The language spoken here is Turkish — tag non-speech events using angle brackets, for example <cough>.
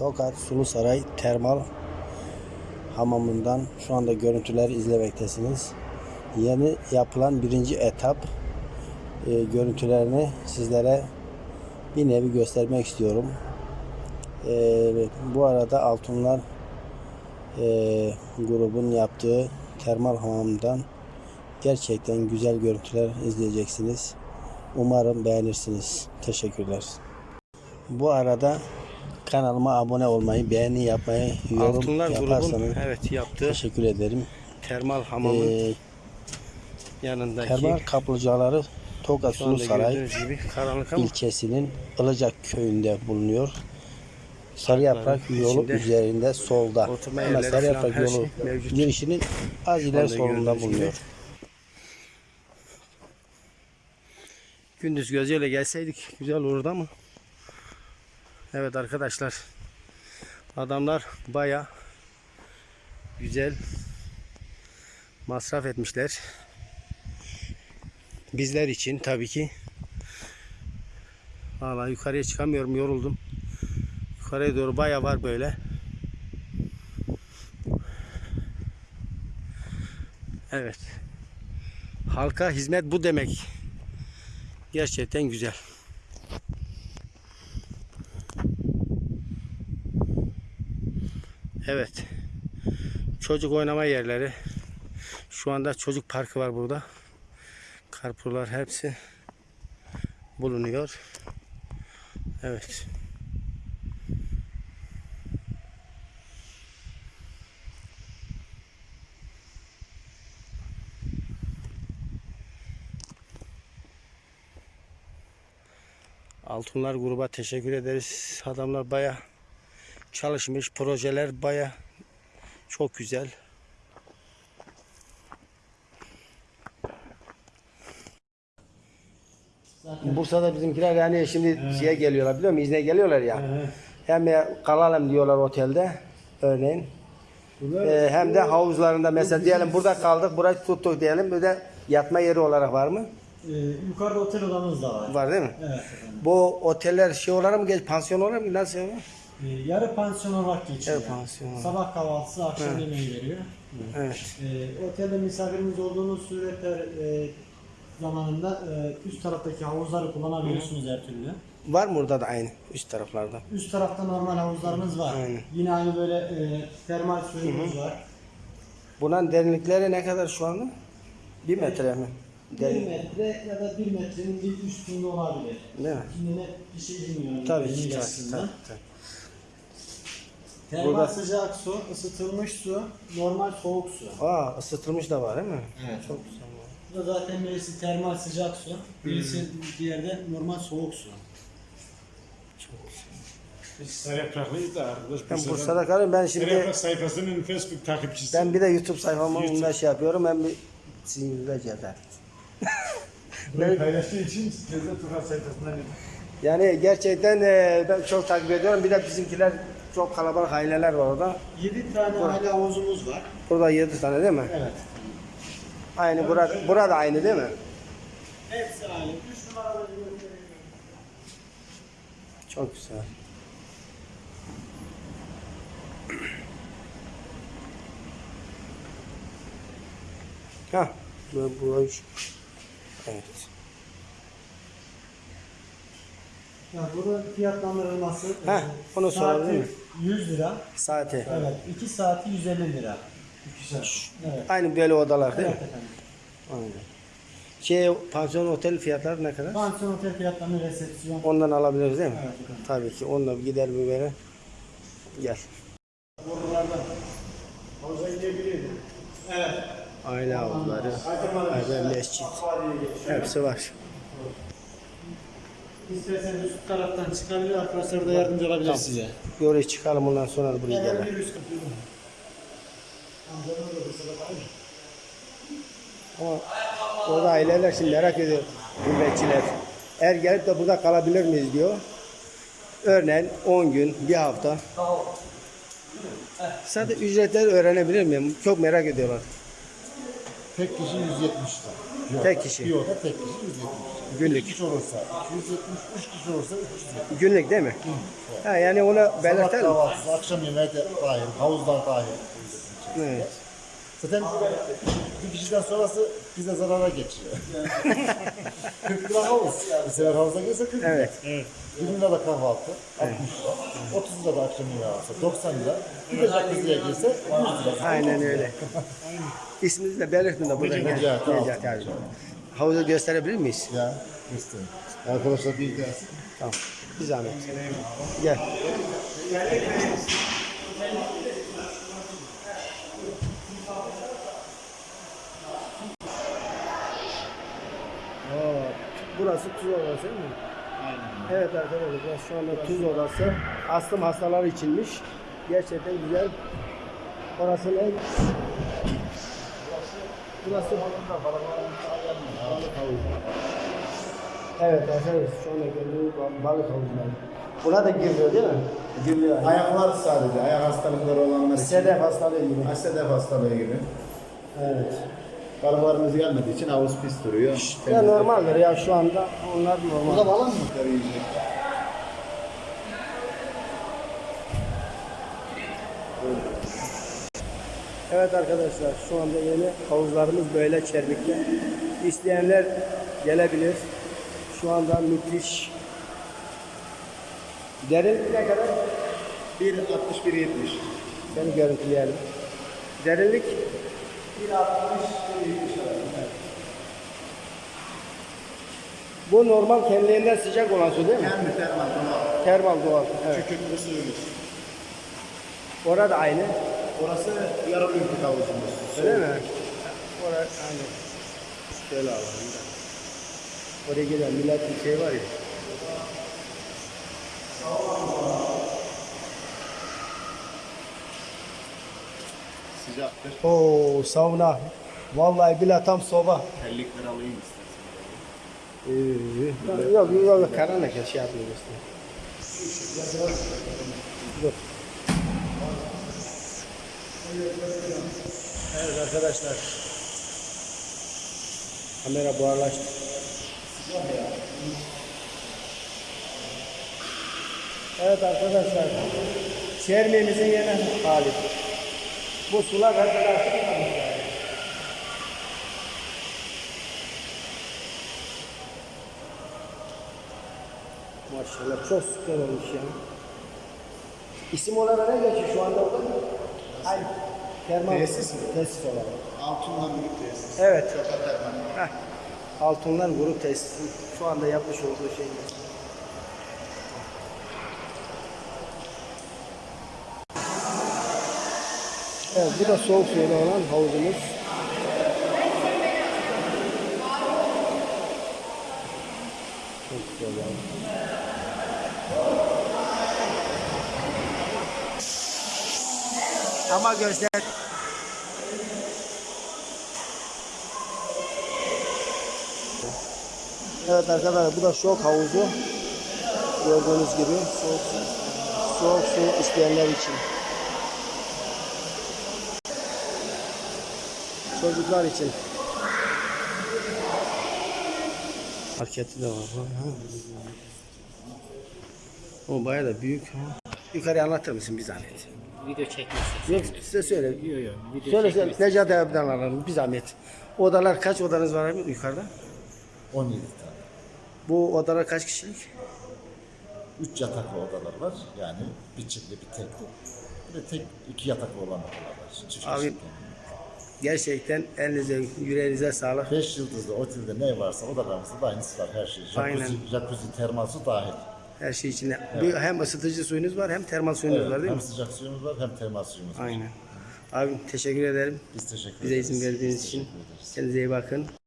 Tokat Sulu Saray Termal Hamamından şu anda görüntüleri izlemektesiniz. Yeni yapılan birinci etap e, görüntülerini sizlere bir nevi göstermek istiyorum. E, bu arada Altunlar e, grubun yaptığı termal hamamdan gerçekten güzel görüntüler izleyeceksiniz. Umarım beğenirsiniz. Teşekkürler. Bu arada kanalıma abone olmayı, beğeni yapmayı, yorum Altunlar yaparsanız grubun evet yaptığı teşekkür ederim. termal hamamın Ee, yanındaki termal kaplıcaları Tokat Sulu Saray ama ilçesinin Ilıcak köyünde bulunuyor. Sarı Yaprak yolu üzerinde solda. yerleri Sarı Yaprak yolu şey mevcut. girişinin az ileri solunda gördüğünüz gibi. bulunuyor. gündüz gözüyle gelseydik güzel olurdu ama evet arkadaşlar adamlar baya güzel masraf etmişler. Bizler için tabii ki. Valla yukarıya çıkamıyorum yoruldum. Yukarıya doğru baya var böyle. Evet. Halka hizmet bu demek. Gerçekten güzel. Evet. Çocuk oynama yerleri. Şu anda çocuk parkı var burada. Karpuzlar hepsi bulunuyor. Evet. Altunlar gruba teşekkür ederiz. Adamlar baya çalışmış. Projeler baya çok güzel. Bursa'da bizimkiler yani şimdi şeye geliyorlar biliyor musun? İzne geliyorlar ya. Hem ya kalalım diyorlar otelde örneğin. Ee, hem de havuzlarında mesela diyelim burada kaldık, burayı tuttuk diyelim. Bir de yatma yeri olarak var mı? Ee, yukarıda otel odamız da var. Var değil mi? Evet efendim. Bu oteller şey olarak mı geç, pansiyon olarak mı nasıl yani? Ee, yarı pansiyon olarak geçiyor. Yarı pansiyon olarak. Sabah kahvaltısı, akşam yemeği veriyor. Evet. Ee, otelde misafirimiz olduğunuz surette e, zamanında e, üst taraftaki havuzları kullanabiliyorsunuz her türlü. Var mı orada da aynı üst taraflarda? Üst tarafta normal havuzlarımız var. Aynen. Yine aynı böyle e, termal suyumuz var. Bunun derinlikleri ne kadar şu anda? Bir metre mi? 1 Derin. metre ya da 1 metrenin bir üstünde olabilir. Değil mi? Şimdi net bir şey bilmiyorum. Tabii ki. Tabii, tabii, tabii. Termal Burada- sıcak su, ısıtılmış su, normal soğuk su. Aa ısıtılmış da var değil mi? Evet. Çok güzel. Bu da zaten birisi termal sıcak su, birisi diğerde normal soğuk su. Biz Sarıyapraklıyız da arkadaş. Ben Bursa'dan. Bursa'da kalıyorum. Ben şimdi Sarıyaprak sayfasının Facebook takipçisi. ben bir de YouTube sayfamı YouTube. bunda şey yapıyorum. Ben bir sinirle ceder. <laughs> Bunu paylaştığı için Cezre Turan sayfasından Yani gerçekten e, ben çok takip ediyorum. Bir de bizimkiler çok kalabalık aileler var orada. 7 tane aile havuzumuz var. Burada 7 tane değil mi? Evet. Aynı burada, burada aynı değil mi? Hepsi aile. 3 numaralı Çok güzel. <clears throat> Ha, bu, bu. Evet. Yani burada fiyatlandırılması Heh, e, onu sorabilir saati miyim? 100 lira. Saati. Evet. 2 saati 150 lira. 2 saat. Evet. Aynı böyle odalar değil Evet mi? efendim. Aynen. Şey, pansiyon otel fiyatları ne kadar? Pansiyon otel fiyatlarını resepsiyon. Ondan alabiliriz değil mi? Evet efendim. Tabii ki. Onunla bir gider bir böyle. Gel. Havuza inebilirdi. Aile havuzları, aile mescit. Hepsi var. İsterseniz üst taraftan çıkabilir arkadaşlar da yardımcı olabilir size. Oraya çıkalım ondan sonra da buraya gelelim. bir. Ama orada aileler şimdi merak ediyor gurbetçiler. Eğer gelip de burada kalabilir miyiz diyor. Örneğin 10 gün, bir hafta. Sadece ücretleri öğrenebilir miyim? Çok merak ediyorlar. Tek kişi 170 lira. Tek kişi. Bir oda tek kişi 170 lira. Günlük. Kişi olursa 270, üç kişi olursa 370. Günlük değil mi? Ha, yani onu Sabah belirtelim. kahvaltısı, akşam yemeği de dahil, havuzlar dahil. Evet. Zaten bir kişiden sonrası bize zarara geçiyor. <laughs> 40 lira havuz. Bir sefer havuza girse 40 lira. Evet. 20 lira da kahvaltı, 60 lira. 30 lira da akşam yemeği alsa, 90 lira. Bir de jacuzziye girse 100 lira. Aynen öyle. <laughs> İsminizi de belirtin de burada. Necati. Necati abi. Havuzu gösterebilir miyiz? Ya, gösterin. Arkadaşlar bir gelsin. Tamam. Bir zahmet. Gel. Oo, burası tuz odası değil mi? Aynen. Evet arkadaşlar burası şu anda tuz odası. Astım hastaları içinmiş. Gerçekten güzel. Orası ne? Burası balık havuzu. Evet arkadaşlar şu anda gördüğünüz bal- balık havuzları. Buna da giriyor değil mi? Giriyor. Ayaklar sadece, ayak hastalıkları olanlar için. Sedef hastalığı gibi. Sedef hastalığı gibi. Evet. Balıklarımız gelmediği için havuz pis duruyor. Ya normaldir ya şu anda onlar normal. Burada balık mı? Yiyecek. Evet arkadaşlar şu anda yeni havuzlarımız böyle çermikte. İsteyenler gelebilir. Şu anda müthiş. Derinlik ne kadar? 1.60 1.70. Seni görüntüleyelim. Derinlik? 1.60 Bu normal kendiliğinden sıcak olan su değil mi? Kendi termal doğal. Termal doğal. Evet. Kükürtlü suyumuz. Orada aynı. Orası yarım ülkük havuzumuz. Öyle mi? Orada aynı. Şöyle alalım da. Oraya gelen millet bir şey var ya. Sıcaktır. Oo sauna. Vallahi bile tam soba. Terlikleri alayım istersen. Ee, yok yok karanlık ya şey yapmıyor işte. Evet arkadaşlar. Kamera buharlaştı. Evet arkadaşlar. Çermiğimizin yeni hali. Bu sular yani. Maşallah çok süper olmuş ya. İsim olarak ne geçiyor şu anda orada? Aynı. Termal Tesis mi? Tesis olarak. Altından büyük tesis. Evet. Termal. Heh. Altunlar grup tesisi. Şu anda yapmış olduğu şey. Evet bu da soğuk suyla olan havuzumuz. Çok güzel yani. Ama gözler Evet arkadaşlar bu da şok havuzu. Gördüğünüz gibi soğuk su, soğuk su isteyenler için. Çocuklar için. Marketi de var. Ha. O bayağı da büyük. Ha. Yukarı anlatır mısın bir zahmet? Video çekmesi. Yok size söyle. Yok yok. Video Söyle söyle. Necati abiden alalım bir zahmet. Odalar kaç odanız var abi yukarıda? 17 tane. Bu odalar kaç kişilik? 3 yataklı odalar var. Yani bir çiftli bir tekli. Bir de tek iki yataklı olan odalar var. Çift Abi, kişilik. Gerçekten elinize, yüreğinize sağlık. 5 yıldızlı otelde ne varsa odalarımızda da aynısı var her şey. Aynen. Jacuzzi, jacuzzi termal su dahil. Her şey içinde. Bu Hem ısıtıcı suyunuz var hem termal suyunuz Evet, var değil hem mi? sıcak suyumuz var hem termal suyumuz var. Aynen. Abi teşekkür ederim. Biz teşekkür Bize ederiz. izin verdiğiniz için. Kendinize iyi bakın.